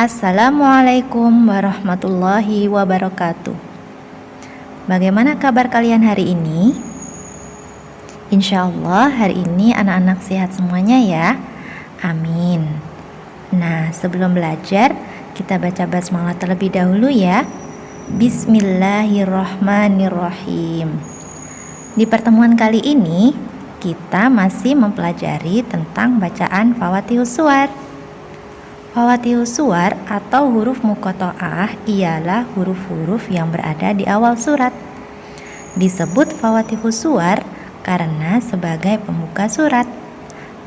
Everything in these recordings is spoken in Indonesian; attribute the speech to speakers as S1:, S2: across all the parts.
S1: Assalamualaikum warahmatullahi wabarakatuh. Bagaimana kabar kalian hari ini? Insya Allah hari ini anak-anak sehat semuanya ya. Amin. Nah, sebelum belajar, kita baca basmalah terlebih dahulu ya. Bismillahirrahmanirrahim. Di pertemuan kali ini, kita masih mempelajari tentang bacaan Fawatihus Suwar. Fawatihus Suwar atau huruf mukoto'ah ialah huruf-huruf yang berada di awal surat. Disebut Fawatihus Suwar karena sebagai pembuka surat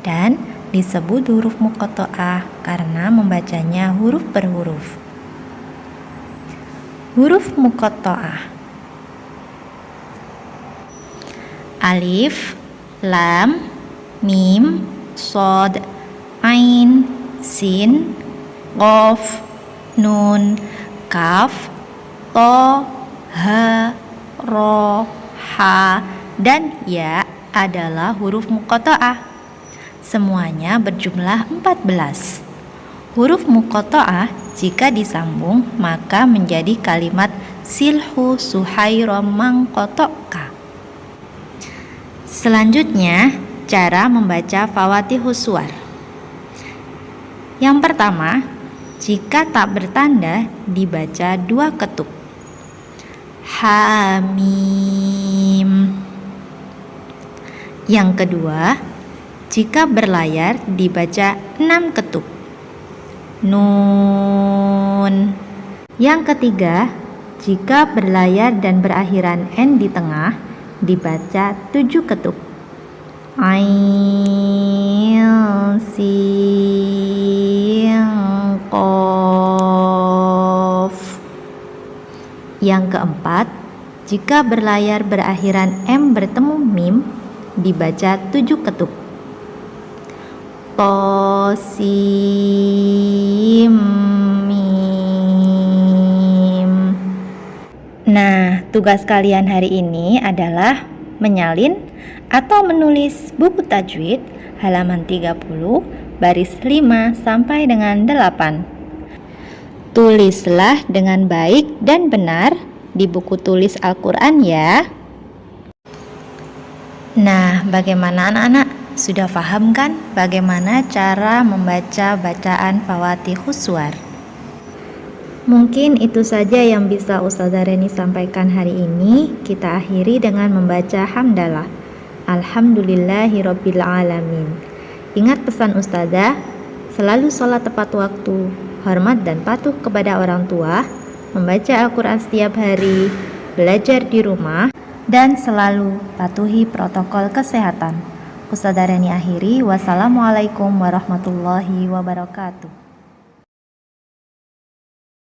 S1: dan disebut huruf mukoto'ah karena membacanya huruf per huruf. Huruf mukoto'ah Alif, Lam, Mim, Sod, Ain, Sin, Qof, Nun, Kaf, To, Ha, Ro, Ha, dan Ya adalah huruf mukoto'ah. Semuanya berjumlah 14. Huruf mukoto'ah jika disambung maka menjadi kalimat silhu suhairo mangkotoka. Selanjutnya, cara membaca Fawatihus Suwar. Yang pertama, jika tak bertanda dibaca dua ketuk. Hamim. Yang kedua, jika berlayar dibaca enam ketuk. Nun. Yang ketiga, jika berlayar dan berakhiran n di tengah dibaca tujuh ketuk. Ain sin Yang keempat, jika berlayar berakhiran m bertemu mim dibaca tujuh ketuk. Tosim mim. Nah, tugas kalian hari ini adalah menyalin atau menulis buku tajwid halaman 30 baris 5 sampai dengan 8. Tulislah dengan baik dan benar di buku tulis Al-Qur'an ya. Nah, bagaimana anak-anak? Sudah paham kan bagaimana cara membaca bacaan Fawatihus Suwar? Mungkin itu saja yang bisa Ustazah Reni sampaikan hari ini. Kita akhiri dengan membaca hamdalah. Alhamdulillahirabbil alamin. Ingat pesan Ustazah, selalu sholat tepat waktu, hormat dan patuh kepada orang tua, membaca Al-Qur'an setiap hari, belajar di rumah, dan selalu patuhi protokol kesehatan. Ustazah Reni akhiri, wassalamualaikum warahmatullahi wabarakatuh.